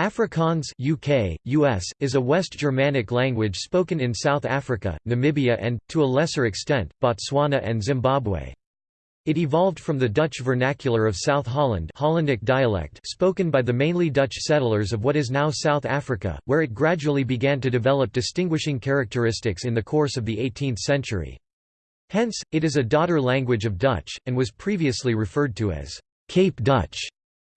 Afrikaans UK, US, is a West Germanic language spoken in South Africa, Namibia and, to a lesser extent, Botswana and Zimbabwe. It evolved from the Dutch vernacular of South Holland Hollandic dialect spoken by the mainly Dutch settlers of what is now South Africa, where it gradually began to develop distinguishing characteristics in the course of the 18th century. Hence, it is a daughter language of Dutch, and was previously referred to as Cape Dutch.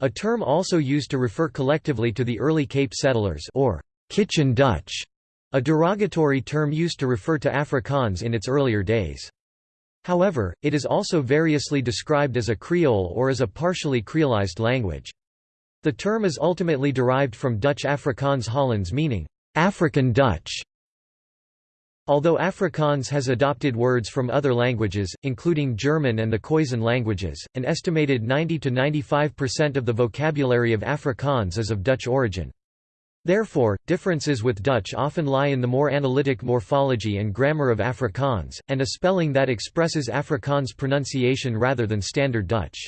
A term also used to refer collectively to the early Cape settlers or kitchen Dutch, a derogatory term used to refer to Afrikaans in its earlier days. However, it is also variously described as a Creole or as a partially creolized language. The term is ultimately derived from Dutch Afrikaans Hollands meaning, African Dutch. Although Afrikaans has adopted words from other languages, including German and the Khoisan languages, an estimated 90–95% of the vocabulary of Afrikaans is of Dutch origin. Therefore, differences with Dutch often lie in the more analytic morphology and grammar of Afrikaans, and a spelling that expresses Afrikaans pronunciation rather than Standard Dutch.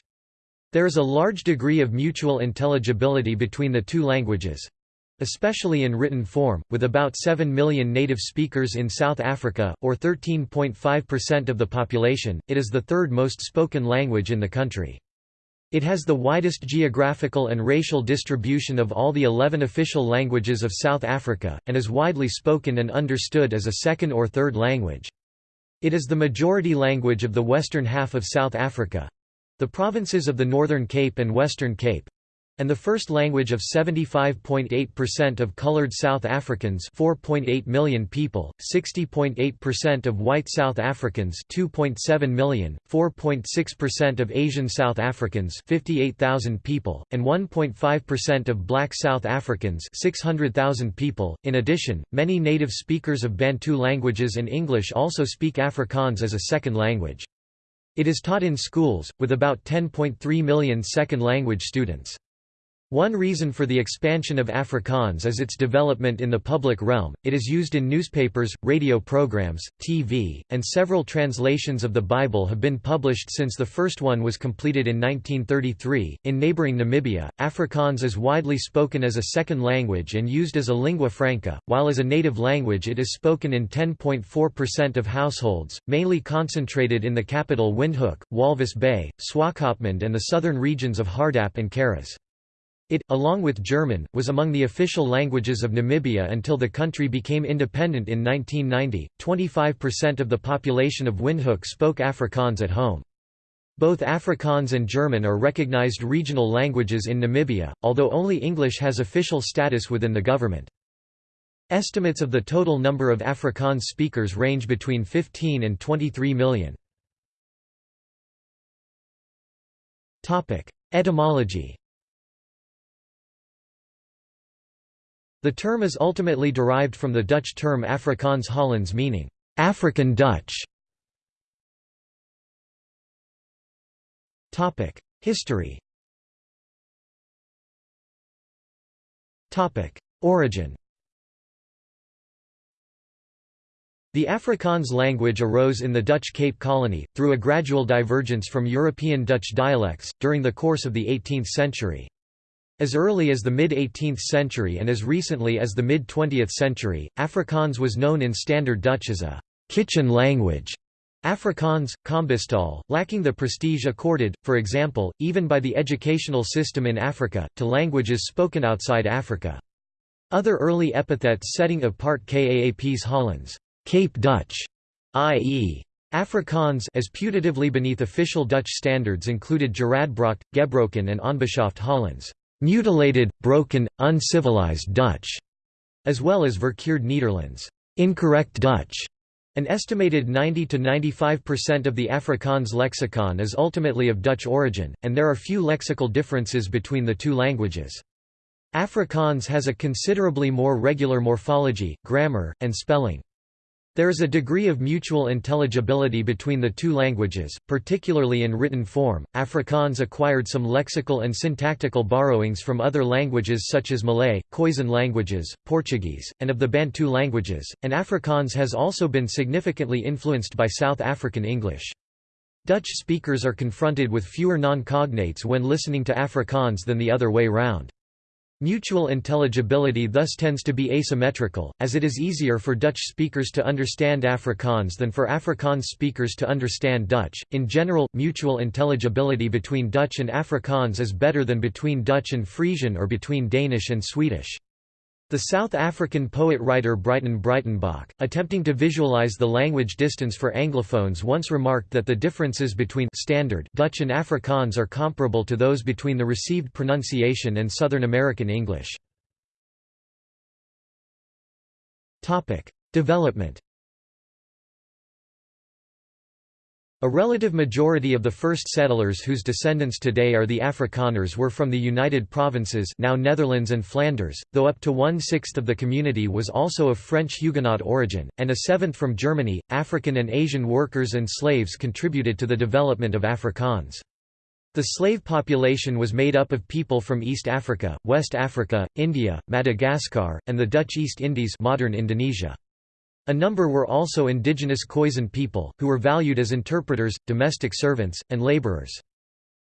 There is a large degree of mutual intelligibility between the two languages, especially in written form, with about 7 million native speakers in South Africa, or 13.5% of the population, it is the third most spoken language in the country. It has the widest geographical and racial distribution of all the 11 official languages of South Africa, and is widely spoken and understood as a second or third language. It is the majority language of the western half of South Africa—the provinces of the Northern Cape and Western Cape, and the first language of 75.8% of colored South Africans 4.8 million people, 60.8% of white South Africans 2.7 million, 4.6% of Asian South Africans 58,000 people, and 1.5% of black South Africans 600,000 people. In addition, many native speakers of Bantu languages and English also speak Afrikaans as a second language. It is taught in schools, with about 10.3 million second language students. One reason for the expansion of Afrikaans is its development in the public realm, it is used in newspapers, radio programs, TV, and several translations of the Bible have been published since the first one was completed in 1933. In neighboring Namibia, Afrikaans is widely spoken as a second language and used as a lingua franca, while as a native language it is spoken in 10.4% of households, mainly concentrated in the capital Windhoek, Walvis Bay, Swakopmund and the southern regions of Hardap and Karas. It, along with German, was among the official languages of Namibia until the country became independent in 1990. 25% of the population of Windhoek spoke Afrikaans at home. Both Afrikaans and German are recognized regional languages in Namibia, although only English has official status within the government. Estimates of the total number of Afrikaans speakers range between 15 and 23 million. Etymology The term is ultimately derived from the Dutch term Afrikaans Hollands meaning, African Dutch. History Origin The Afrikaans language arose in the Dutch Cape Colony, through a gradual divergence from European Dutch dialects, during the course of the 18th century. As early as the mid-18th century and as recently as the mid-20th century, Afrikaans was known in Standard Dutch as a «kitchen language». Afrikaans, Kombuistaal, lacking the prestige accorded, for example, even by the educational system in Africa, to languages spoken outside Africa. Other early epithets setting apart Kaap's Hollands, Cape Dutch, i.e. Afrikaans as putatively beneath official Dutch standards included Geradbracht, Gebroken and Onbeschaafd Hollands mutilated, broken, uncivilized Dutch, as well as verkeerd Nederlands, incorrect Dutch. An estimated 90 to 95% of the Afrikaans lexicon is ultimately of Dutch origin, and there are few lexical differences between the two languages. Afrikaans has a considerably more regular morphology, grammar, and spelling. There is a degree of mutual intelligibility between the two languages, particularly in written form. Afrikaans acquired some lexical and syntactical borrowings from other languages such as Malay, Khoisan languages, Portuguese, and of the Bantu languages, and Afrikaans has also been significantly influenced by South African English. Dutch speakers are confronted with fewer non-cognates when listening to Afrikaans than the other way round. Mutual intelligibility thus tends to be asymmetrical, as it is easier for Dutch speakers to understand Afrikaans than for Afrikaans speakers to understand Dutch. In general, mutual intelligibility between Dutch and Afrikaans is better than between Dutch and Frisian or between Danish and Swedish. The South African poet-writer Breyten Breytenbach, attempting to visualize the language distance for Anglophones once remarked that the differences between standard Dutch and Afrikaans are comparable to those between the received pronunciation and Southern American English. Development A relative majority of the first settlers whose descendants today are the Afrikaners were from the United Provinces now Netherlands and Flanders, though up to one-sixth of the community was also of French Huguenot origin, and a seventh from Germany. African and Asian workers and slaves contributed to the development of Afrikaans. The slave population was made up of people from East Africa, West Africa, India, Madagascar, and the Dutch East Indies modern Indonesia. A number were also indigenous Khoisan people, who were valued as interpreters, domestic servants, and laborers.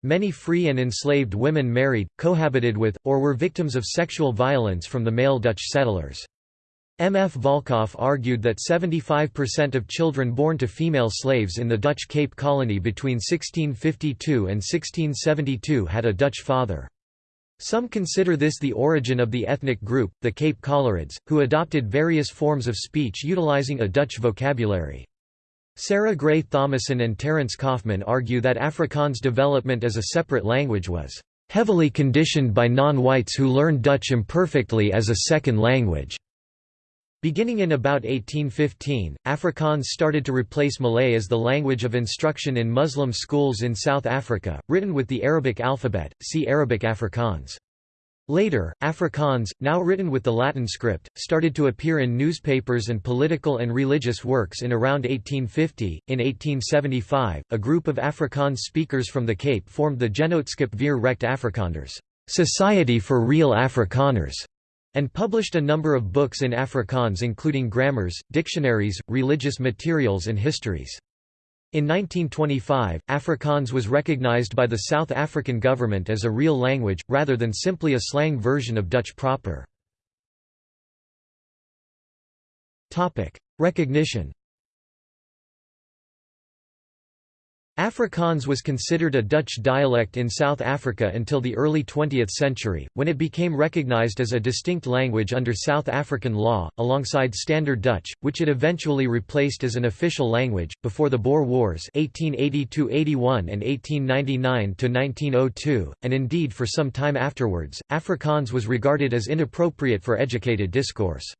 Many free and enslaved women married, cohabited with, or were victims of sexual violence from the male Dutch settlers. M. F. Valkhoff argued that 75% of children born to female slaves in the Dutch Cape Colony between 1652 and 1672 had a Dutch father. Some consider this the origin of the ethnic group, the Cape Coloreds, who adopted various forms of speech utilizing a Dutch vocabulary. Sarah Gray Thomason and Terence Kaufman argue that Afrikaans' development as a separate language was heavily conditioned by non-whites who learned Dutch imperfectly as a second language. Beginning in about 1815, Afrikaans started to replace Malay as the language of instruction in Muslim schools in South Africa, written with the Arabic alphabet, see Arabic Afrikaans. Later, Afrikaans, now written with the Latin script, started to appear in newspapers and political and religious works in around 1850. In 1875, a group of Afrikaans speakers from the Cape formed the Genootskap vir Recht Afrikaners, Society for Real Afrikaners, and published a number of books in Afrikaans including grammars, dictionaries, religious materials and histories. In 1925, Afrikaans was recognized by the South African government as a real language, rather than simply a slang version of Dutch proper. Recognition Afrikaans was considered a Dutch dialect in South Africa until the early 20th century, when it became recognized as a distinct language under South African law, alongside Standard Dutch, which it eventually replaced as an official language. Before the Boer Wars (1880–81 and 1899–1902), and indeed for some time afterwards, Afrikaans was regarded as inappropriate for educated discourse.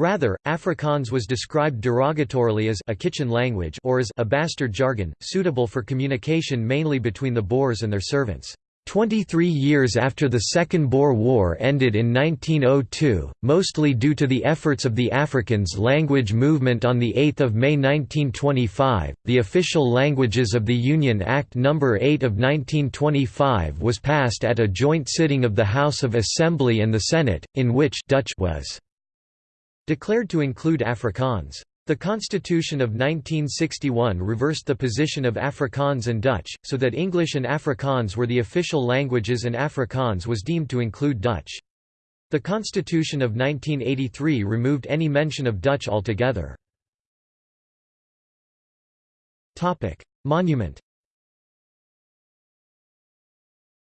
Rather, Afrikaans was described derogatorily as a kitchen language or as a bastard jargon, suitable for communication mainly between the Boers and their servants. Twenty-three years after the Second Boer War ended in 1902, mostly due to the efforts of the Afrikaans language movement on 8 May 1925, the Official Languages of the Union Act No. 8 of 1925 was passed at a joint sitting of the House of Assembly and the Senate, in which Dutch was declared to include Afrikaans. The Constitution of 1961 reversed the position of Afrikaans and Dutch, so that English and Afrikaans were the official languages and Afrikaans was deemed to include Dutch. The Constitution of 1983 removed any mention of Dutch altogether. Monument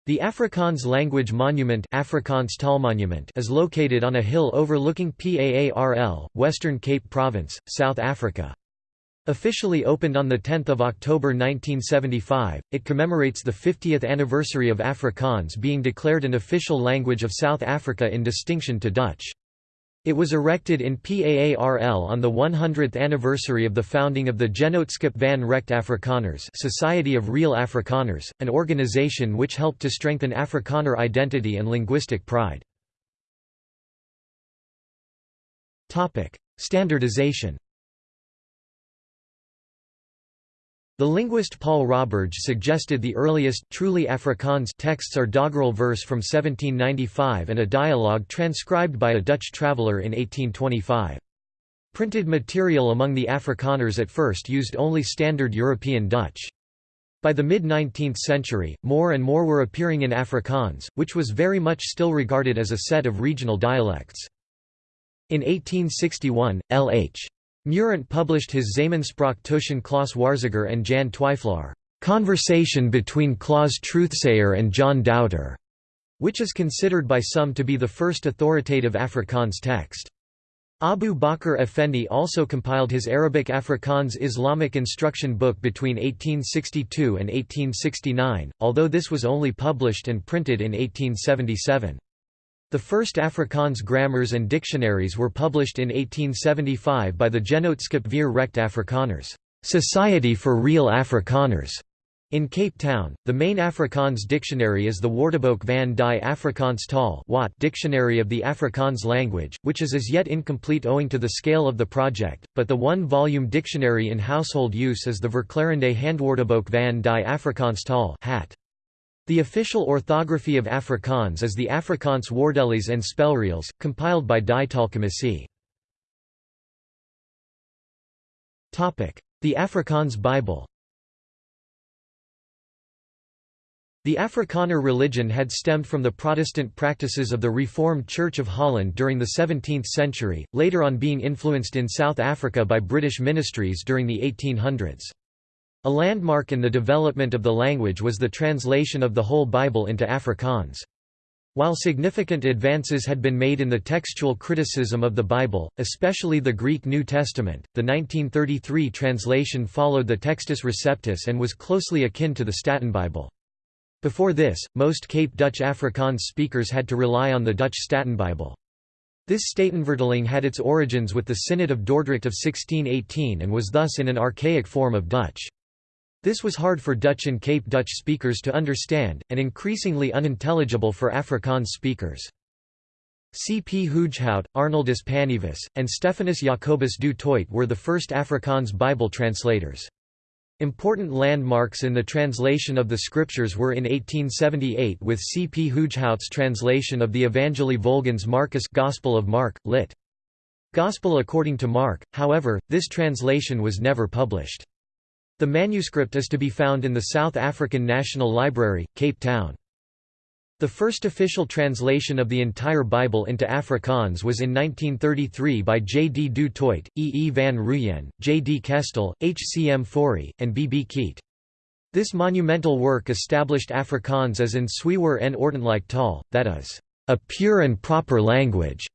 the Afrikaans Language Monument Afrikaans Taalmonument is located on a hill overlooking Paarl, Western Cape Province, South Africa. Officially opened on 10 October 1975, it commemorates the 50th anniversary of Afrikaans being declared an official language of South Africa in distinction to Dutch. It was erected in PAARL on the 100th anniversary of the founding of the Genootskap van Recht Afrikaners Society of Real Afrikaners, an organization which helped to strengthen Afrikaner identity and linguistic pride. Standardization The linguist Paul Roberge suggested the earliest truly Afrikaans texts are doggerel verse from 1795 and a dialogue transcribed by a Dutch traveller in 1825. Printed material among the Afrikaners at first used only standard European Dutch. By the mid-19th century, more and more were appearing in Afrikaans, which was very much still regarded as a set of regional dialects. In 1861, L.H. Meurant published his Zamenspraak tussen Klaas Waarzegger and Jan Twyfelaar, Conversation between Klaas Truthsayer and John Doubter, which is considered by some to be the first authoritative Afrikaans text. Abu Bakr Effendi also compiled his Arabic Afrikaans Islamic instruction book between 1862 and 1869, although this was only published and printed in 1877. The first Afrikaans grammars and dictionaries were published in 1875 by the Genootschap vir Recht Afrikaners Society for Real Afrikaners", in Cape Town, the main Afrikaans dictionary is the Woordeboek van die Afrikaans taal Dictionary of the Afrikaans language, which is as yet incomplete owing to the scale of the project, but the one-volume dictionary in household use is the Verklarende Handwoordeboek van die Afrikaans taal HAT. The official orthography of Afrikaans is the Afrikaans Woordelys and Spelreëls, compiled by Die Taalkommissie. The Afrikaans Bible The Afrikaner religion had stemmed from the Protestant practices of the Reformed Church of Holland during the 17th century, later on being influenced in South Africa by British ministries during the 1800s. A landmark in the development of the language was the translation of the whole Bible into Afrikaans. While significant advances had been made in the textual criticism of the Bible, especially the Greek New Testament, the 1933 translation followed the Textus Receptus and was closely akin to the Statenbijbel. Before this, most Cape Dutch Afrikaans speakers had to rely on the Dutch Statenbijbel. This Statenvertaling had its origins with the Synod of Dordrecht of 1618 and was thus in an archaic form of Dutch. This was hard for Dutch and Cape Dutch speakers to understand, and increasingly unintelligible for Afrikaans speakers. C. P. Hoogerhout, Arnoldus Pannevis, and Stephanus Jacobus du Toit were the first Afrikaans Bible translators. Important landmarks in the translation of the scriptures were in 1878 with C. P. Hoogerhout's translation of the Evangelii Volgens Marcus Gospel of Mark, lit. Gospel according to Mark, however, this translation was never published. The manuscript is to be found in the South African National Library, Cape Town. The first official translation of the entire Bible into Afrikaans was in 1933 by J. D. Du Toit, E. E. van Rooyen, J. D. Kestell, H. C. M. Fourie, and B. B. Keet. This monumental work established Afrikaans as in Swewer en Ordentlik taal, that is, a pure and proper language,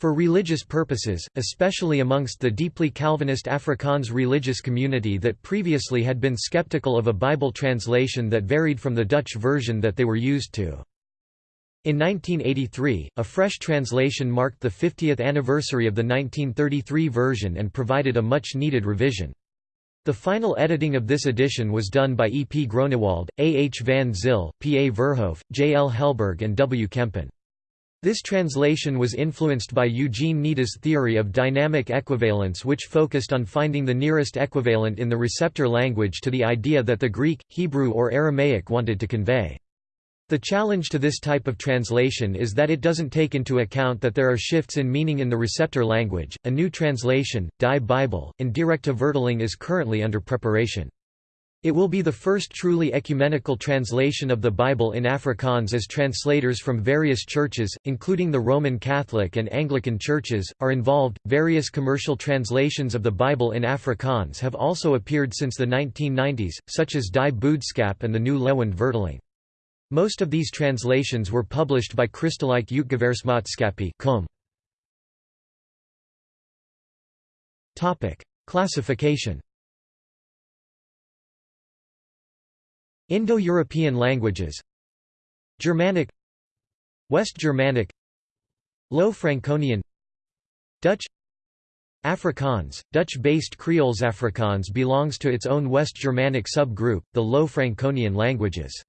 for religious purposes, especially amongst the deeply Calvinist Afrikaans religious community that previously had been skeptical of a Bible translation that varied from the Dutch version that they were used to. In 1983, a fresh translation marked the 50th anniversary of the 1933 version and provided a much-needed revision. The final editing of this edition was done by E. P. Groenewald, A. H. van Zyl, P. A. Verhoef, J. L. Helberg and W. Kempen. This translation was influenced by Eugene Nida's theory of dynamic equivalence which focused on finding the nearest equivalent in the receptor language to the idea that the Greek, Hebrew or Aramaic wanted to convey. The challenge to this type of translation is that it doesn't take into account that there are shifts in meaning in the receptor language. A new translation, Die Bible, in Directe Vertaling is currently under preparation. It will be the first truly ecumenical translation of the Bible in Afrikaans as translators from various churches, including the Roman Catholic and Anglican churches, are involved. Various commercial translations of the Bible in Afrikaans have also appeared since the 1990s, such as Die Boodskap and the New Lewend Vertaling. Most of these translations were published by Christelijke Uitgeversmaatskappij com. Classification Indo-European languages Germanic West Germanic Low Franconian Dutch Afrikaans, Dutch-based Creoles Afrikaans belongs to its own West Germanic subgroup, the Low Franconian languages.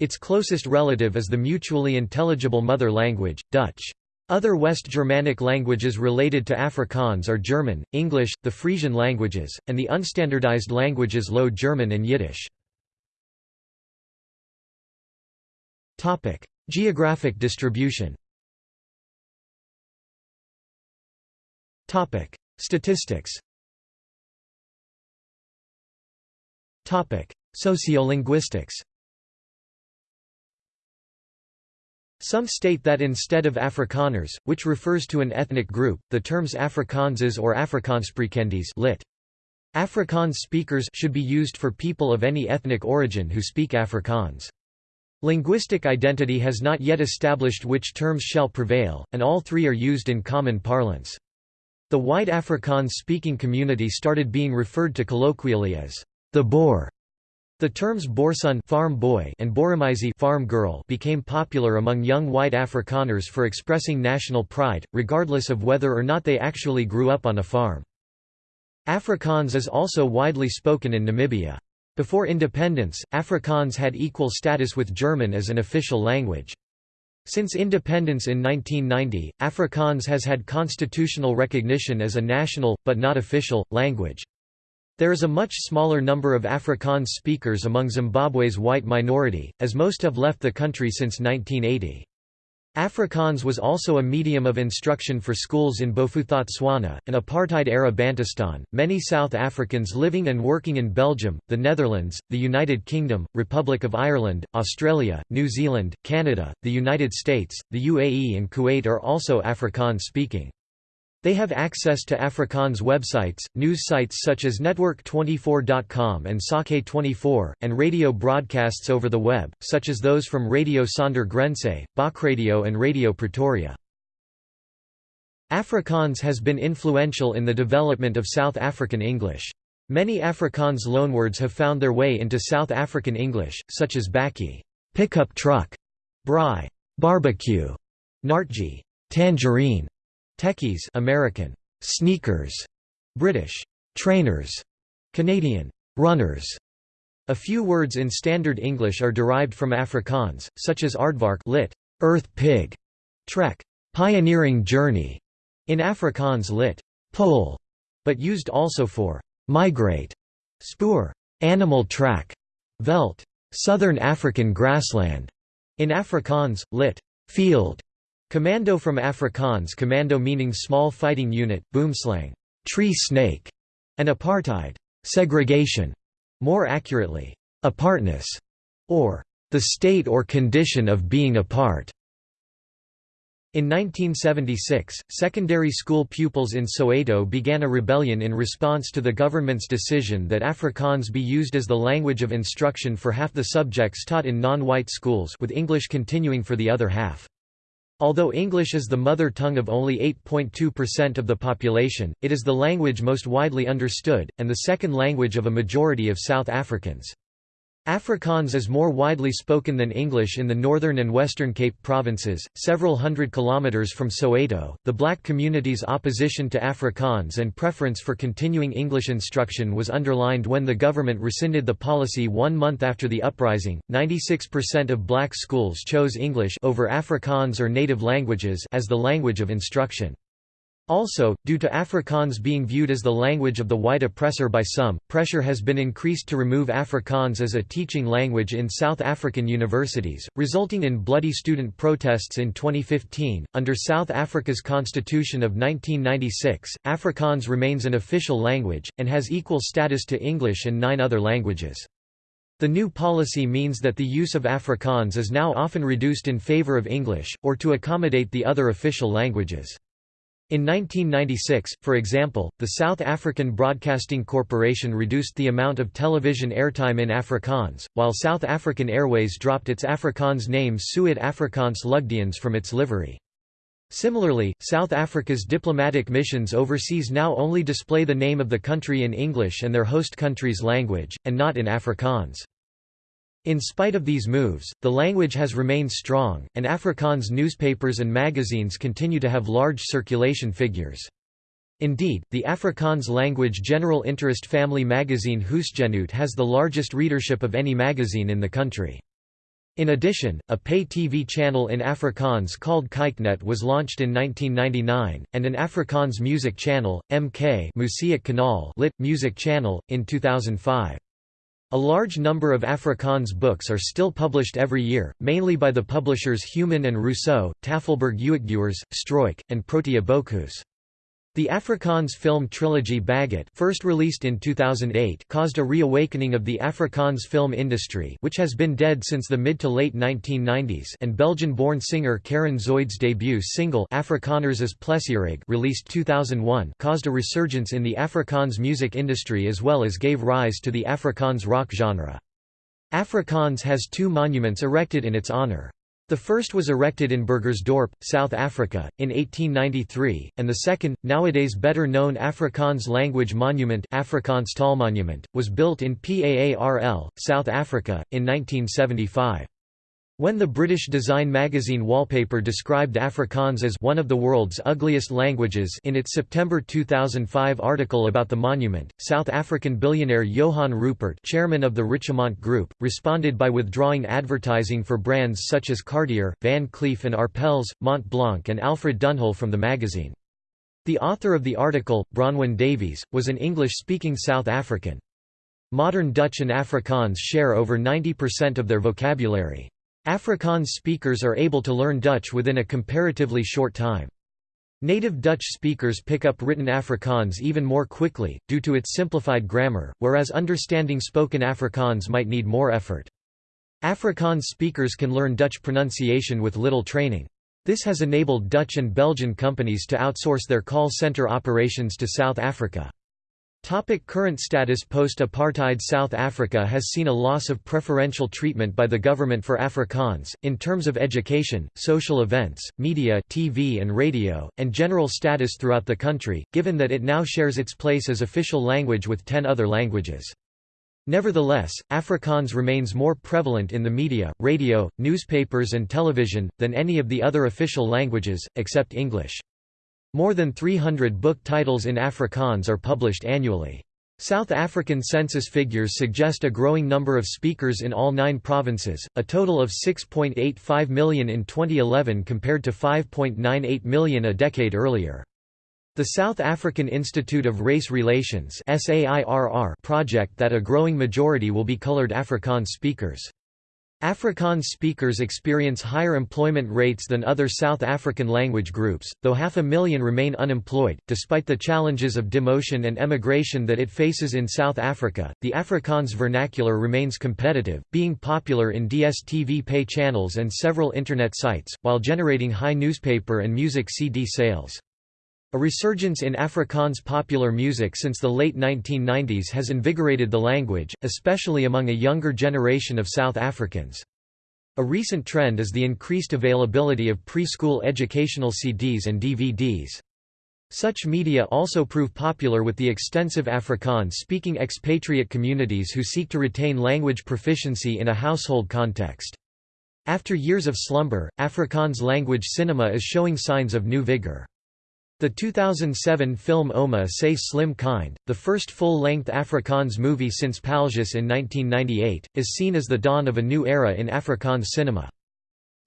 Its closest relative is the mutually intelligible mother language, Dutch. Other West Germanic languages related to Afrikaans are German, English, the Frisian languages, and the unstandardized languages Low German and Yiddish. Geographic distribution. Topic: Statistics. Topic: Sociolinguistics. Some state that instead of Afrikaners, which refers to an ethnic group, the terms Afrikaanses or Afrikaanssprekendes lit. Afrikaans speakers should be used for people of any ethnic origin who speak Afrikaans. Linguistic identity has not yet established which terms shall prevail, and all three are used in common parlance. The white Afrikaans-speaking community started being referred to colloquially as the Boer. The terms boerseun farm boy and boeremeisje farm girl became popular among young white Afrikaners for expressing national pride, regardless of whether or not they actually grew up on a farm. Afrikaans is also widely spoken in Namibia. Before independence, Afrikaans had equal status with German as an official language. Since independence in 1990, Afrikaans has had constitutional recognition as a national, but not official, language. There is a much smaller number of Afrikaans speakers among Zimbabwe's white minority, as most have left the country since 1980. Afrikaans was also a medium of instruction for schools in Bophuthatswana, an apartheid-era Bantustan. Many South Africans living and working in Belgium, the Netherlands, the United Kingdom, Republic of Ireland, Australia, New Zealand, Canada, the United States, the UAE and Kuwait are also Afrikaans speaking. They have access to Afrikaans websites, news sites such as Netwerk24.com and Sake24, and radio broadcasts over the web, such as those from Radio Sonder Grense, Bokradio and Radio Pretoria. Afrikaans has been influential in the development of South African English. Many Afrikaans loanwords have found their way into South African English, such as bakkie pickup truck, braai barbecue, naartjie tangerine, Tekkies American, sneakers, British, trainers, Canadian, runners. A few words in Standard English are derived from Afrikaans, such as aardvark lit, earth pig, trek, pioneering journey, in Afrikaans lit, pole, but used also for migrate, spoor, animal track, veld, southern African grassland, in Afrikaans, lit, field, Commando from Afrikaans commando meaning small fighting unit, boomslang, tree snake, and apartheid, segregation, more accurately, apartness, or the state or condition of being apart. In 1976, secondary school pupils in Soweto began a rebellion in response to the government's decision that Afrikaans be used as the language of instruction for half the subjects taught in non-white schools with English continuing for the other half. Although English is the mother tongue of only 8.2% of the population, it is the language most widely understood, and the second language of a majority of South Africans. Afrikaans is more widely spoken than English in the northern and western Cape provinces, several hundred kilometers from Soweto. The black community's opposition to Afrikaans and preference for continuing English instruction was underlined when the government rescinded the policy one month after the uprising. 96% of black schools chose English over Afrikaans or native languages as the language of instruction. Also, due to Afrikaans being viewed as the language of the white oppressor by some, pressure has been increased to remove Afrikaans as a teaching language in South African universities, resulting in bloody student protests in 2015. Under South Africa's Constitution of 1996, Afrikaans remains an official language, and has equal status to English and nine other languages. The new policy means that the use of Afrikaans is now often reduced in favor of English, or to accommodate the other official languages. In 1996, for example, the South African Broadcasting Corporation reduced the amount of television airtime in Afrikaans, while South African Airways dropped its Afrikaans name Suid Afrikaans Lugdiens from its livery. Similarly, South Africa's diplomatic missions overseas now only display the name of the country in English and their host country's language, and not in Afrikaans. In spite of these moves, the language has remained strong, and Afrikaans newspapers and magazines continue to have large circulation figures. Indeed, the Afrikaans language general interest family magazine Huisgenoot has the largest readership of any magazine in the country. In addition, a pay TV channel in Afrikaans called Kyknet was launched in 1999, and an Afrikaans music channel, MK Kanaal lit, music channel, in 2005. A large number of Afrikaans books are still published every year, mainly by the publishers Human and Rousseau, Tafelberg Uitgewers, Struik, and Protea Boekhuis. The Afrikaans film trilogy Bakgat first released in 2008 caused a reawakening of the Afrikaans film industry which has been dead since the mid to late 1990s and Belgian-born singer Karen Zoid's debut single Afrikaners is Plesierig released 2001 caused a resurgence in the Afrikaans music industry as well as gave rise to the Afrikaans rock genre. Afrikaans has two monuments erected in its honor. The first was erected in Burgersdorp, South Africa, in 1893, and the second, nowadays better known Afrikaans language monument Afrikaans Taalmonument, was built in PAARL, South Africa, in 1975. When the British design magazine Wallpaper described Afrikaans as one of the world's ugliest languages in its September 2005 article about the monument, South African billionaire Johan Rupert chairman of the Richemont Group, responded by withdrawing advertising for brands such as Cartier, Van Cleef & Arpels, Mont Blanc and Alfred Dunhill from the magazine. The author of the article, Bronwyn Davies, was an English-speaking South African. Modern Dutch and Afrikaans share over 90% of their vocabulary. Afrikaans speakers are able to learn Dutch within a comparatively short time. Native Dutch speakers pick up written Afrikaans even more quickly, due to its simplified grammar, whereas understanding spoken Afrikaans might need more effort. Afrikaans speakers can learn Dutch pronunciation with little training. This has enabled Dutch and Belgian companies to outsource their call center operations to South Africa. Topic current status Post-apartheid South Africa has seen a loss of preferential treatment by the government for Afrikaans, in terms of education, social events, media TV and radio, and general status throughout the country, given that it now shares its place as official language with ten other languages. Nevertheless, Afrikaans remains more prevalent in the media, radio, newspapers and television, than any of the other official languages, except English. More than 300 book titles in Afrikaans are published annually. South African census figures suggest a growing number of speakers in all nine provinces, a total of 6.85 million in 2011 compared to 5.98 million a decade earlier. The South African Institute of Race Relations project that a growing majority will be colored Afrikaans speakers. Afrikaans speakers experience higher employment rates than other South African language groups, though half a million remain unemployed. Despite the challenges of demotion and emigration that it faces in South Africa, the Afrikaans vernacular remains competitive, being popular in DSTV pay channels and several internet sites, while generating high newspaper and music CD sales. A resurgence in Afrikaans popular music since the late 1990s has invigorated the language, especially among a younger generation of South Africans. A recent trend is the increased availability of preschool educational CDs and DVDs. Such media also prove popular with the extensive Afrikaans-speaking expatriate communities who seek to retain language proficiency in a household context. After years of slumber, Afrikaans language cinema is showing signs of new vigor. The 2007 film Oma Say Slim Kind, the first full-length Afrikaans movie since Paljas in 1998, is seen as the dawn of a new era in Afrikaans cinema.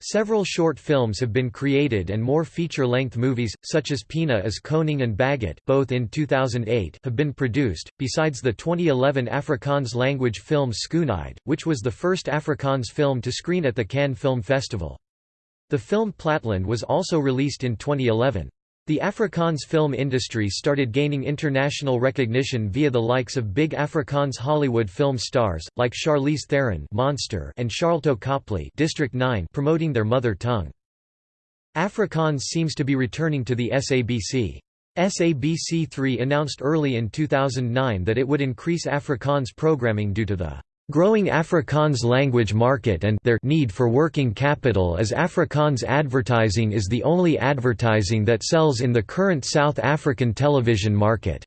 Several short films have been created and more feature-length movies, such as Pina as Koning and Bakgat both in 2008 have been produced, besides the 2011 Afrikaans language film Skoonheid, which was the first Afrikaans film to screen at the Cannes Film Festival. The film Platland was also released in 2011. The Afrikaans film industry started gaining international recognition via the likes of big Afrikaans Hollywood film stars, like Charlize Theron Monster and Sharlto Copley District 9 promoting their mother tongue. Afrikaans seems to be returning to the SABC. SABC3 announced early in 2009 that it would increase Afrikaans programming due to the growing Afrikaans language market and their need for working capital as Afrikaans advertising is the only advertising that sells in the current South African television market.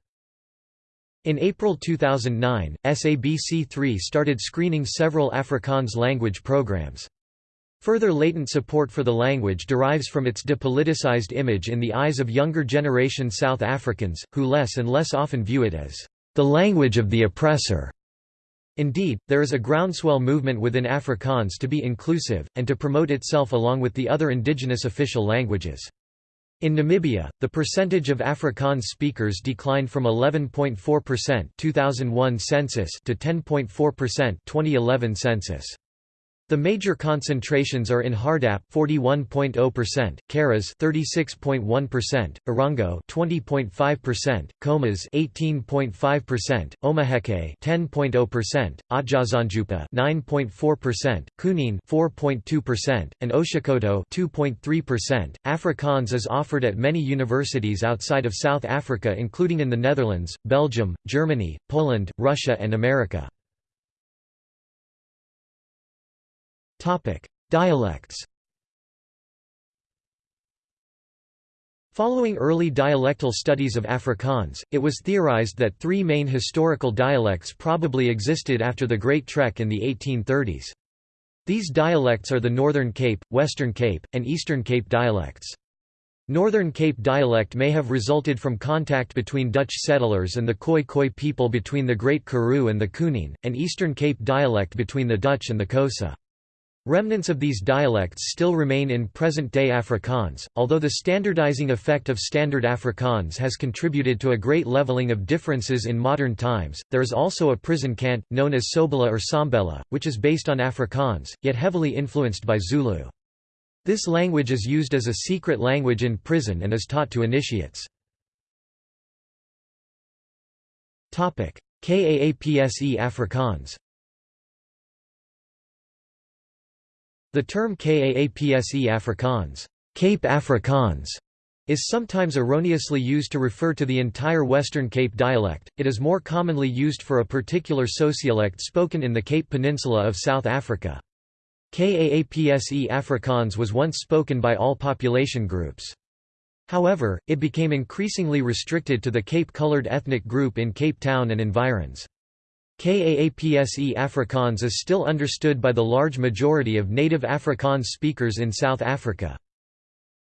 In April 2009, SABC3 started screening several Afrikaans language programs. Further latent support for the language derives from its depoliticized image in the eyes of younger generation South Africans, who less and less often view it as the language of the oppressor. Indeed, there is a groundswell movement within Afrikaans to be inclusive, and to promote itself along with the other indigenous official languages. In Namibia, the percentage of Afrikaans speakers declined from 11.4% 2001 census to 10.4% 2011 census. The major concentrations are in Hardap 41.0%, Karas 36.1%, Erongo 20.5%, Khomas 18.5%, Omaheke 10.0%, Otjozondjupa 9.4%, Kunene 4.2%, and Oshikoto 2.3%. Afrikaans is offered at many universities outside of South Africa including in the Netherlands, Belgium, Germany, Poland, Russia and America. Topic: Dialects. Following early dialectal studies of Afrikaans, it was theorized that three main historical dialects probably existed after the Great Trek in the 1830s. These dialects are the Northern Cape, Western Cape, and Eastern Cape dialects. Northern Cape dialect may have resulted from contact between Dutch settlers and the Khoi Khoi people between the Great Karoo and the Kunene, and Eastern Cape dialect between the Dutch and the Xhosa. Remnants of these dialects still remain in present-day Afrikaans, although the standardizing effect of Standard Afrikaans has contributed to a great leveling of differences in modern times. There is also a prison cant, known as Sobela or Sambela, which is based on Afrikaans, yet heavily influenced by Zulu. This language is used as a secret language in prison and is taught to initiates. Kaapse Afrikaans The term Kaapse Afrikaans, Cape Afrikaans is sometimes erroneously used to refer to the entire Western Cape dialect, it is more commonly used for a particular sociolect spoken in the Cape Peninsula of South Africa. Kaapse Afrikaans was once spoken by all population groups. However, it became increasingly restricted to the Cape-colored ethnic group in Cape Town and environs. Kaapse Afrikaans is still understood by the large majority of native Afrikaans speakers in South Africa.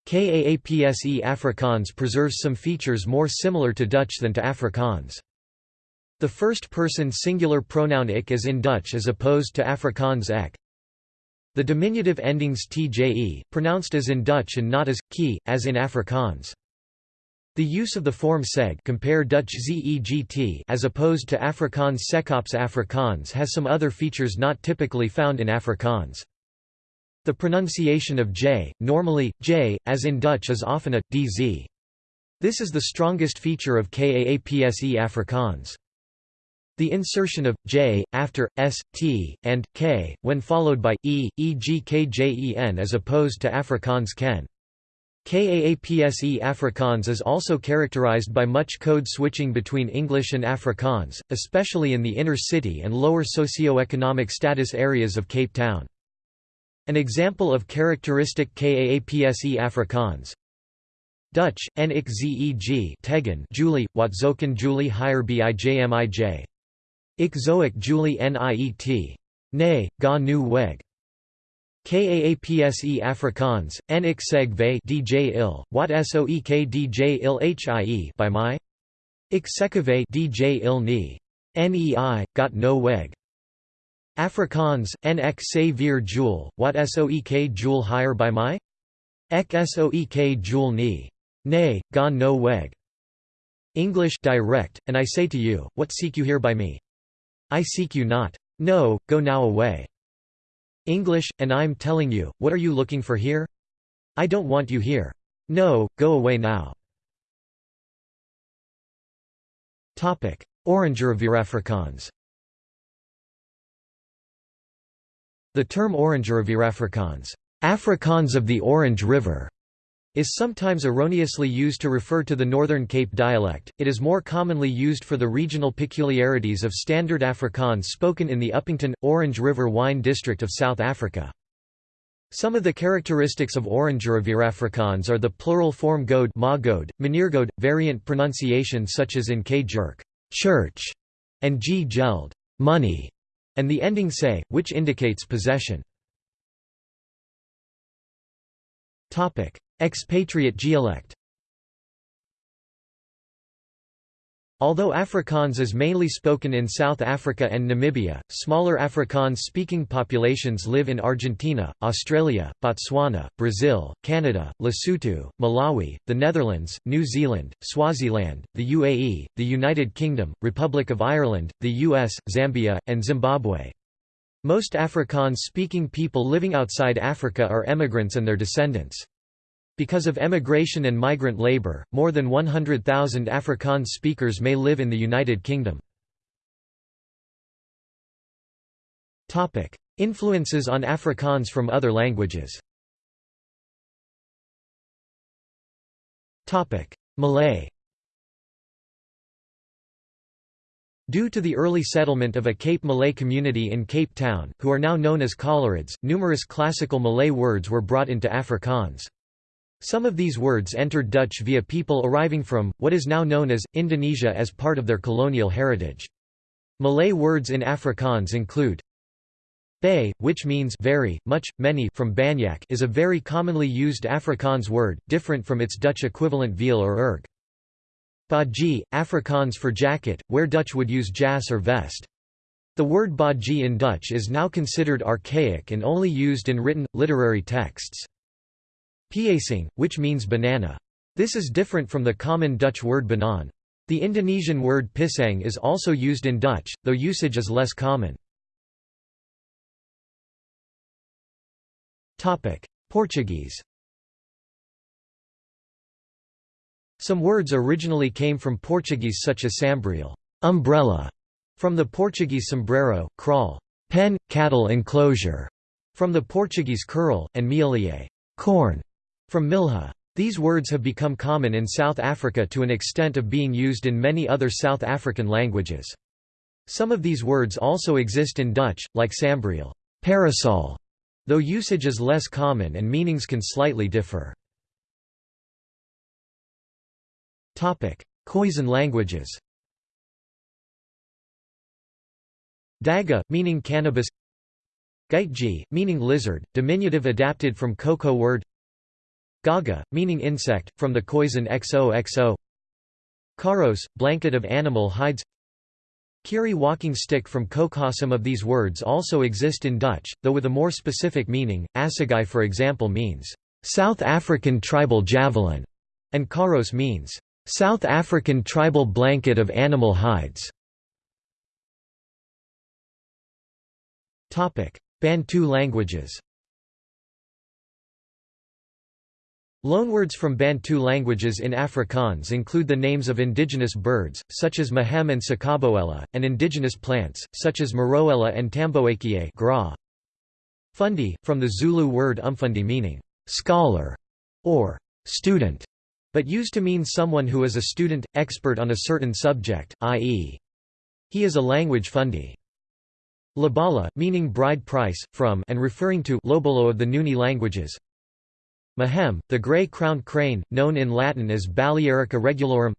Kaapse Afrikaans preserves some features more similar to Dutch than to Afrikaans. The first-person singular pronoun ik is in Dutch as opposed to Afrikaans ek. The diminutive endings tje, pronounced as in Dutch and not as, ki, as in Afrikaans. The use of the form seg compare Dutch zeegt as opposed to Afrikaans sekops Afrikaans has some other features not typically found in Afrikaans. The pronunciation of j, normally, j, as in Dutch is often a, dz. This is the strongest feature of Kaapse Afrikaans. The insertion of j after s, t, and k, when followed by e, e.g. kjen as opposed to Afrikaans ken. Kaapse Afrikaans is also characterized by much code switching between English and Afrikaans, especially in the inner city and lower socio-economic status areas of Cape Town. An example of characteristic Kaapse Afrikaans Dutch, en ik zeg tegen Julie, wat zoeken Julie hier bijjmij. Ik zoek Julie niet. Nee, ga nu weg. Kaapse Afrikaans, en ik zeg ve dj il, wat soek dj il hie by my? Ik sekeve dj il ni. Nei, got no weg. Afrikaans, en ek se vir joule, wat soek joule higher by my? Ek soek joule ni. Nay, gone no weg. English direct, and I say to you, what seek you here by me? I seek you not. No, go now away. English, and I'm telling you, what are you looking for here? I don't want you here. No, go away now. Oranger of Afrikaans The term Oranger of Afrikaans of the Orange River, is sometimes erroneously used to refer to the Northern Cape dialect, it is more commonly used for the regional peculiarities of Standard Afrikaans spoken in the Upington, Orange River wine district of South Africa. Some of the characteristics of Oranger of Afrikaans are the plural form goad, magode, meneergoed, variant pronunciation such as in k jerk church, and g geld money, and the ending say, which indicates possession. Expatriate dialect Although Afrikaans is mainly spoken in South Africa and Namibia, smaller Afrikaans-speaking populations live in Argentina, Australia, Botswana, Brazil, Canada, Lesotho, Malawi, the Netherlands, New Zealand, Swaziland, the UAE, the United Kingdom, Republic of Ireland, the US, Zambia, and Zimbabwe. Most Afrikaans-speaking people living outside Africa are emigrants and their descendants. Because of emigration and migrant labor, more than 100,000 Afrikaans speakers may live in the United Kingdom. Influences on Afrikaans from other languages Malay Due to the early settlement of a Cape Malay community in Cape Town, who are now known as Coloreds, numerous classical Malay words were brought into Afrikaans. Some of these words entered Dutch via people arriving from, what is now known as, Indonesia as part of their colonial heritage. Malay words in Afrikaans include Bay, which means very, much, many from Banyak is a very commonly used Afrikaans word, different from its Dutch equivalent veel or erg. Baji, Afrikaans for jacket, where Dutch would use jas or vest. The word baji in Dutch is now considered archaic and only used in written, literary texts. Piesang, which means banana. This is different from the common Dutch word banan. The Indonesian word pisang is also used in Dutch, though usage is less common. Portuguese Some words originally came from Portuguese such as sambreel umbrella", from the Portuguese sombrero, kraal pen, cattle enclosure", from the Portuguese curral, and mielie corn", from milha. These words have become common in South Africa to an extent of being used in many other South African languages. Some of these words also exist in Dutch, like sambreel parasol", though usage is less common and meanings can slightly differ. Khoisan languages Dagga, meaning cannabis Geitjie, meaning lizard, diminutive adapted from Khoisan word Gogga, meaning insect, from the Khoisan XOXO Karos, blanket of animal hides Kierie walking stick from Some of these words also exist in Dutch, though with a more specific meaning, Assegai for example means, "...South African tribal javelin", and Karos means, "...South African tribal blanket of animal hides". Bantu languages Loanwords from Bantu languages in Afrikaans include the names of indigenous birds, such as mahem and sakaboela, and indigenous plants, such as maroela and tamboekie gra. Fundi, from the Zulu word umfundi meaning, scholar, or student, but used to mean someone who is a student, expert on a certain subject, i.e. he is a language fundi. Lobola, meaning bride price, from and referring to lobolo of the Nguni languages, Mahem, the gray-crowned crane, known in Latin as Balearica regulorum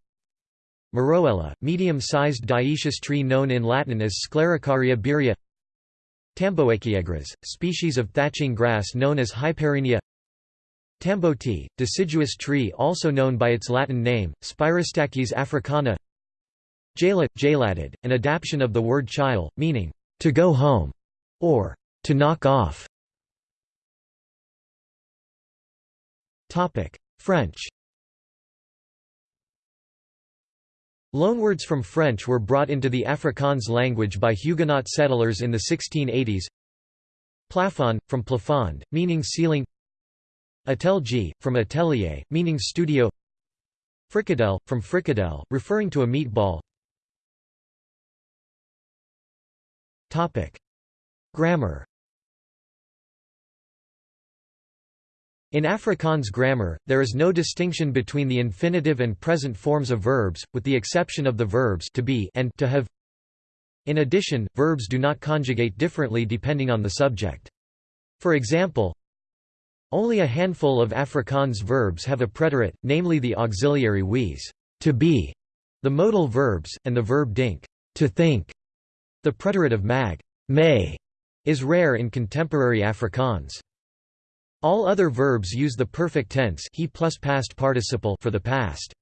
Maroela, medium-sized dioecious tree known in Latin as Sclerocarya birrea Tamboekiegras, species of thatching grass known as Hyparrhenia Tamboti, deciduous tree also known by its Latin name, Spirostachys africana Jala, jaladid, an adaptation of the word chile, meaning, to go home, or to knock off. French Loanwords from French were brought into the Afrikaans language by Huguenot settlers in the 1680s. Plafond, from plafond, meaning ceiling Atelier, from atelier, meaning studio Fricadelle, from fricadelle, referring to a meatball Grammar In Afrikaans grammar, there is no distinction between the infinitive and present forms of verbs, with the exception of the verbs to be and to have. In addition, verbs do not conjugate differently depending on the subject. For example, only a handful of Afrikaans verbs have a preterite, namely the auxiliary wees to be, the modal verbs, and the verb dink to think. The preterite of mag may, is rare in contemporary Afrikaans. All other verbs use the perfect tense he plus past participle for the past.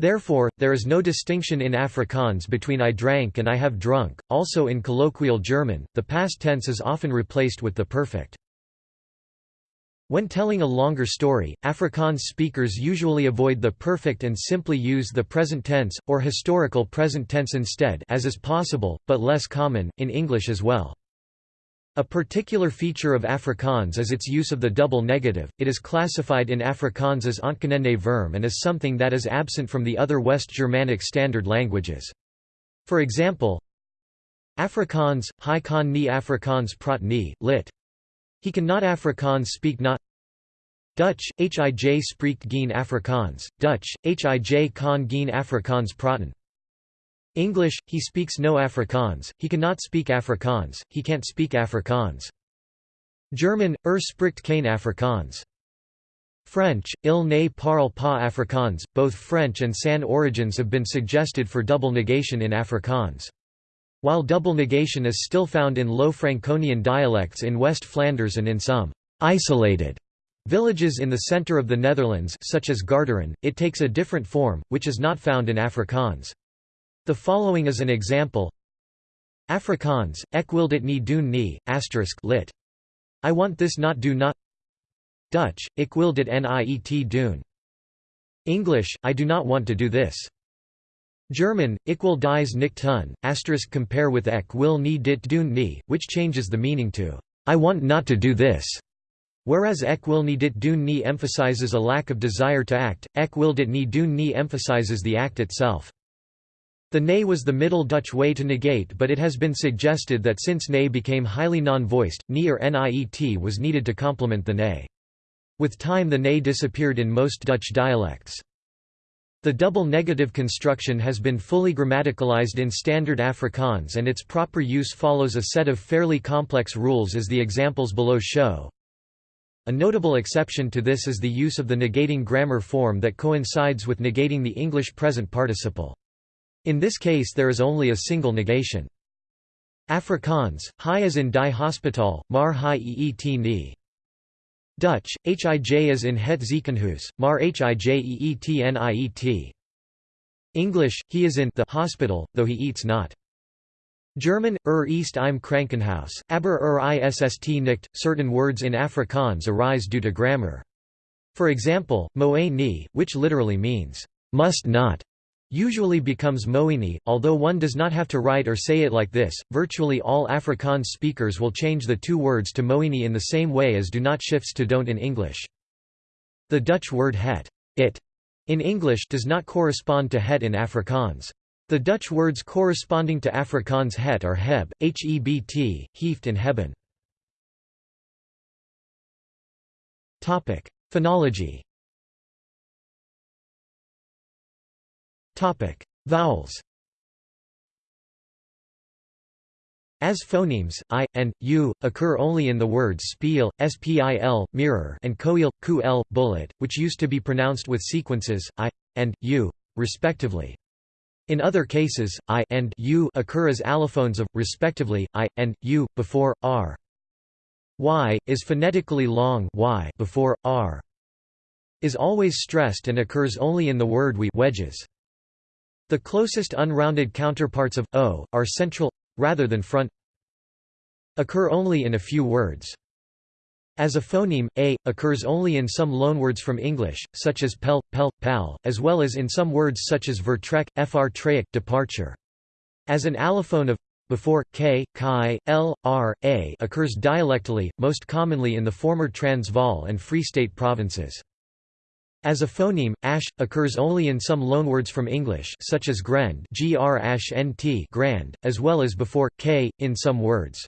Therefore, there is no distinction in Afrikaans between I drank and I have drunk. Also in colloquial German, the past tense is often replaced with the perfect. When telling a longer story, Afrikaans speakers usually avoid the perfect and simply use the present tense, or historical present tense instead as is possible, but less common, in English as well. A particular feature of Afrikaans is its use of the double negative. It is classified in Afrikaans as ontkenende vorm and is something that is absent from the other West Germanic Standard languages. For example, Afrikaans, hy kan nie Afrikaans praat nie, lit. He can not Afrikaans speak not Dutch, hij spreekt geen Afrikaans, Dutch, hij kan geen Afrikaans praten. English, he speaks no Afrikaans, he cannot speak Afrikaans, he can't speak Afrikaans. German, er spricht kein Afrikaans. French, il ne parle pas Afrikaans, both French and San origins have been suggested for double negation in Afrikaans. While double negation is still found in Low Franconian dialects in West Flanders and in some isolated villages in the center of the Netherlands such as Garderen, it takes a different form, which is not found in Afrikaans. The following is an example. Afrikaans, ek wil dit nie doen nie, asterisk lit. I want this not do not Dutch, ik wil dit niet doen. English, I do not want to do this. German, wil dies nicht tun, asterisk compare with ek wil nie dit doen nie, which changes the meaning to, I want not to do this. Whereas ek wil nie dit doen nie emphasizes a lack of desire to act, ek wil dit nie doen nie emphasizes the act itself. The ne was the Middle Dutch way to negate but it has been suggested that since ne became highly non-voiced, ni or niet was needed to complement the ne. With time the ne disappeared in most Dutch dialects. The double negative construction has been fully grammaticalized in Standard Afrikaans and its proper use follows a set of fairly complex rules as the examples below show. A notable exception to this is the use of the negating grammar form that coincides with negating the English present participle. In this case there is only a single negation. Afrikaans, hi as in die hospital, maar hi eet nie. Dutch, hij is in het ziekenhuis, maar hij eet niet. English, he is in the hospital, though he eats not. German, er ist im Krankenhaus, aber er ist nicht. Certain words in Afrikaans arise due to grammar. For example, moe nie, which literally means, must not, usually becomes moenie, although one does not have to write or say it like this. Virtually all Afrikaans speakers will change the two words to moenie in the same way as do not shifts to don't in English. The Dutch word het, it, in English does not correspond to het in Afrikaans. The Dutch words corresponding to Afrikaans het are heb, hebt, heft and hebben. Phonology Vowels As phonemes, i, and, u, occur only in the words spiel, spil, mirror and koil, ql, bullet, which used to be pronounced with sequences, i, and, u, respectively. In other cases, i and u occur as allophones of, respectively, i, and, u, before, r. y, is phonetically long y before, r. is always stressed and occurs only in the word we wedges. The closest unrounded counterparts of o are central rather than front occur only in a few words. As a phoneme, a occurs only in some loanwords from English, such as pel, pel, pal, as well as in some words such as vertrek, fr traic, departure. As an allophone of before k, chi, l, r, a occurs dialectally, most commonly in the former Transvaal and Free State provinces. As a phoneme, ash, occurs only in some loanwords from English such as grend grand, as well as before, k, in some words.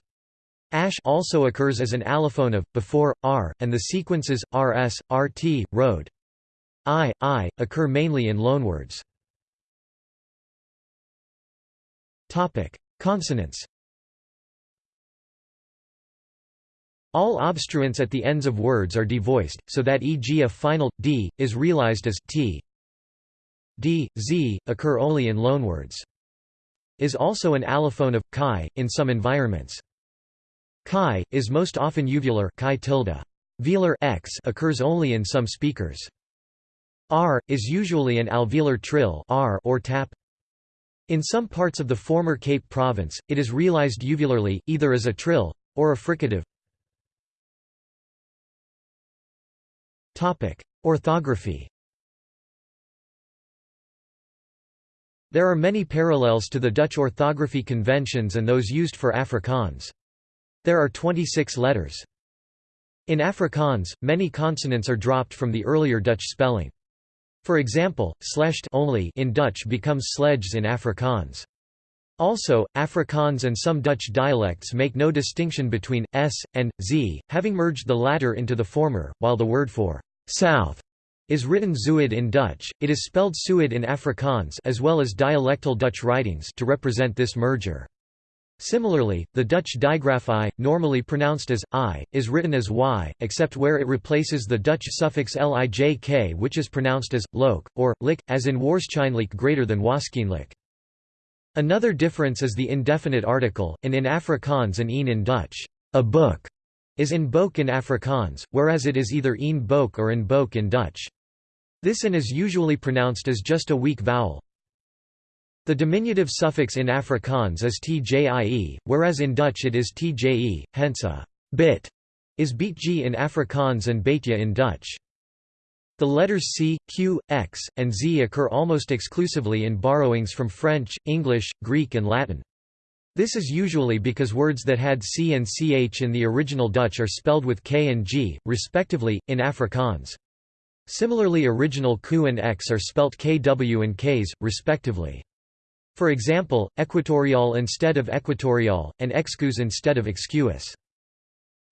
Ash also occurs as an allophone of, before, r, and the sequences, rs, rt, road. i, i, occur mainly in loanwords. Topic: Consonants All obstruents at the ends of words are devoiced, so that e.g. a final, d, is realized as t. d, z, occur only in loanwords. Is also an allophone of, chi, in some environments. Chi, is most often uvular chi tilde. Velar x occurs only in some speakers. R, is usually an alveolar trill r or tap. In some parts of the former Cape Province, it is realized uvularly, either as a trill, or a fricative. Orthography There are many parallels to the Dutch orthography conventions and those used for Afrikaans. There are 26 letters. In Afrikaans, many consonants are dropped from the earlier Dutch spelling. For example, slecht only in Dutch becomes sledges in Afrikaans. Also, Afrikaans and some Dutch dialects make no distinction between s and z, having merged the latter into the former, while the word for south is written zuid in Dutch, it is spelled suid in Afrikaans as well as dialectal Dutch writings to represent this merger. Similarly, the Dutch digraph i, normally pronounced as i, is written as y, except where it replaces the Dutch suffix lijk which is pronounced as look, or lik, as in waarschijnlijk greater than waarskynlik. Another difference is the indefinite article, in Afrikaans and een in Dutch. A book is in boek in Afrikaans, whereas it is either een boek or in boek in Dutch. This an is usually pronounced as just a weak vowel. The diminutive suffix in Afrikaans is tjie, whereas in Dutch it is tje, hence a bit is beetje in Afrikaans and beetje in Dutch. The letters C, Q, X, and Z occur almost exclusively in borrowings from French, English, Greek and Latin. This is usually because words that had C and CH in the original Dutch are spelled with K and G, respectively, in Afrikaans. Similarly original Q and X are spelt KW and Ks, respectively. For example, equatorial instead of equatorial, and excuse instead of excuse.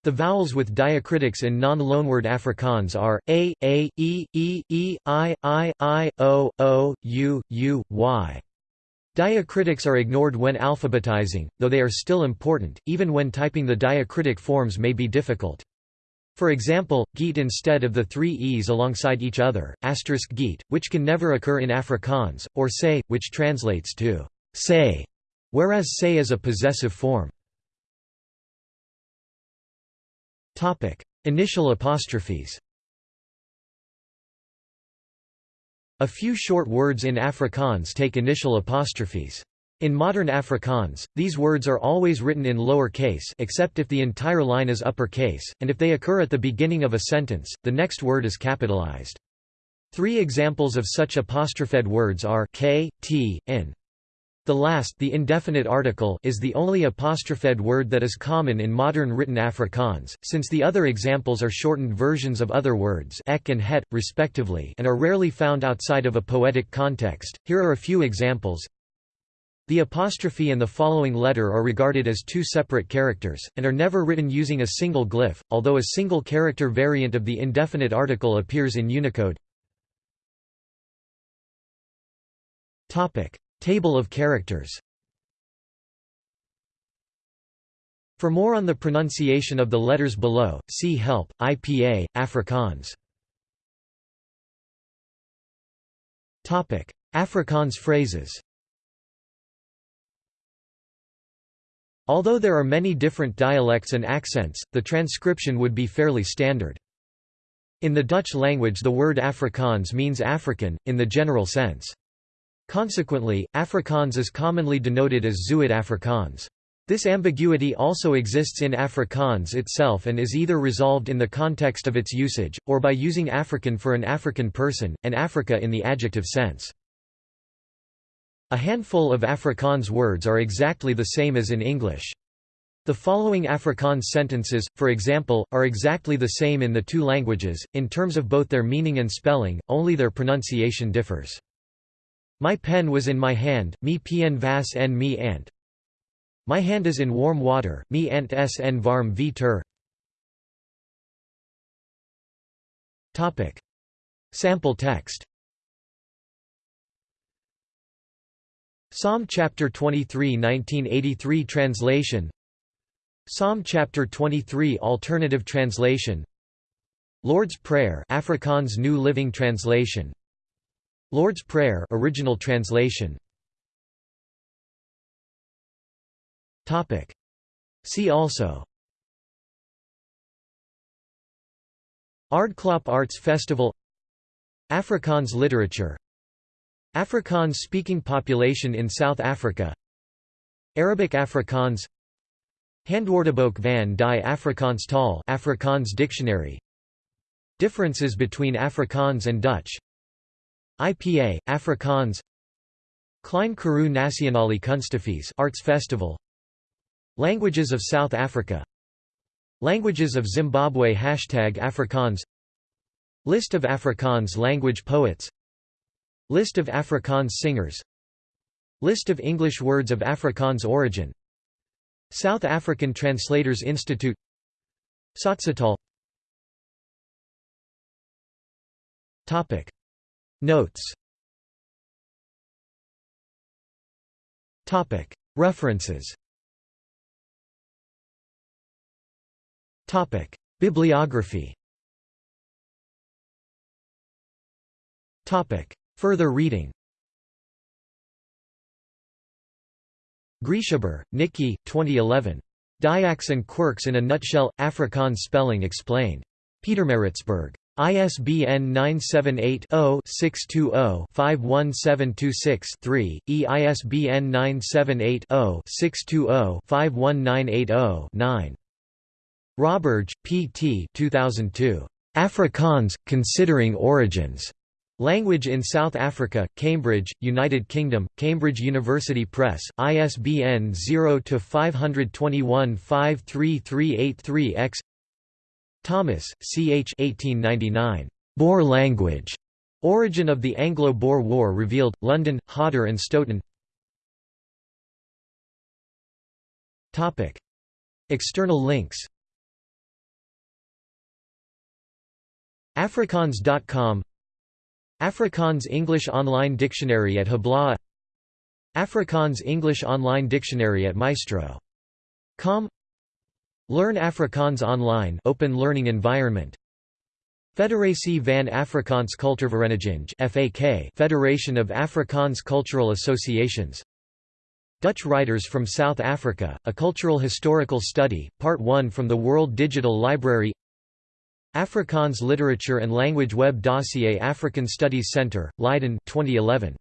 The vowels with diacritics in non-loanword Afrikaans are a, a, e, e, e, i, i, i, o, o, u, u, y. Diacritics are ignored when alphabetizing, though they are still important, even when typing the diacritic forms may be difficult. For example, geet instead of the three e's alongside each other, asterisk geet, which can never occur in Afrikaans, or say, which translates to say, whereas say is a possessive form. Initial apostrophes. A few short words in Afrikaans take initial apostrophes. In modern Afrikaans, these words are always written in lower case except if the entire line is upper case, and if they occur at the beginning of a sentence, the next word is capitalized. Three examples of such apostrophed words are k, t, in. The last the indefinite article is the only apostrophed word that is common in modern written Afrikaans, since the other examples are shortened versions of other words ek and het, respectively and are rarely found outside of a poetic context. Here are a few examples. The apostrophe and the following letter are regarded as two separate characters, and are never written using a single glyph, although a single character variant of the indefinite article appears in Unicode. Table of characters For more on the pronunciation of the letters below, see Help, IPA, Afrikaans. Afrikaans phrases Although there are many different dialects and accents, the transcription would be fairly standard. In the Dutch language the word Afrikaans means African, in the general sense. Consequently, Afrikaans is commonly denoted as Zuid Afrikaans. This ambiguity also exists in Afrikaans itself and is either resolved in the context of its usage, or by using African for an African person, and Africa in the adjective sense. A handful of Afrikaans words are exactly the same as in English. The following Afrikaans sentences, for example, are exactly the same in the two languages, in terms of both their meaning and spelling, only their pronunciation differs. My pen was in my hand, me pien vas en me ant. My hand is in warm water, me ant s en varm vitur. Topic. Sample text Psalm chapter 23 1983 translation Psalm chapter 23 alternative translation Lord's Prayer Afrikaans New Living Translation Lord's Prayer original translation. Topic. See also. Aardklop Arts Festival. Afrikaans literature. Afrikaans speaking population in South Africa. Arabic Afrikaans. Handwoordeboek van die Afrikaans taal Afrikaans dictionary. Differences between Afrikaans and Dutch IPA, Afrikaans Klein Karoo Nasionale Kunstefees Arts Festival Languages of South Africa Languages of Zimbabwe Hashtag Afrikaans List of Afrikaans language poets List of Afrikaans singers List of English words of Afrikaans origin South African Translators Institute Tsotsitaal Topic Notes. References. Bibliography. Further reading. Grieshaber, Nikki, 2011. Diaks and Quirks in a Nutshell, Afrikaans Spelling Explained. Pietermaritzburg. ISBN 978-0-620-51726-3, e ISBN 978-0-620-51980-9. Roberge, P. T. 2002. Afrikaans, Considering Origins. Language in South Africa, Cambridge, United Kingdom, Cambridge University Press, ISBN 0-521-53383-X Thomas, C. H. 1899. Boer language. Origin of the Anglo-Boer War revealed, London, Hodder and Stoughton Topic. External links Afrikaans.com Afrikaans English Online Dictionary at Hablaha Afrikaans English Online Dictionary at Maestro.com Learn Afrikaans Online open learning environment. Federatie van Afrikaans Cultuurvereniging FAK Federation of Afrikaans Cultural Associations. Dutch Writers from South Africa, A Cultural Historical Study, Part 1 from the World Digital Library. Afrikaans Literature and Language Web Dossier African Studies Center, Leiden 2011.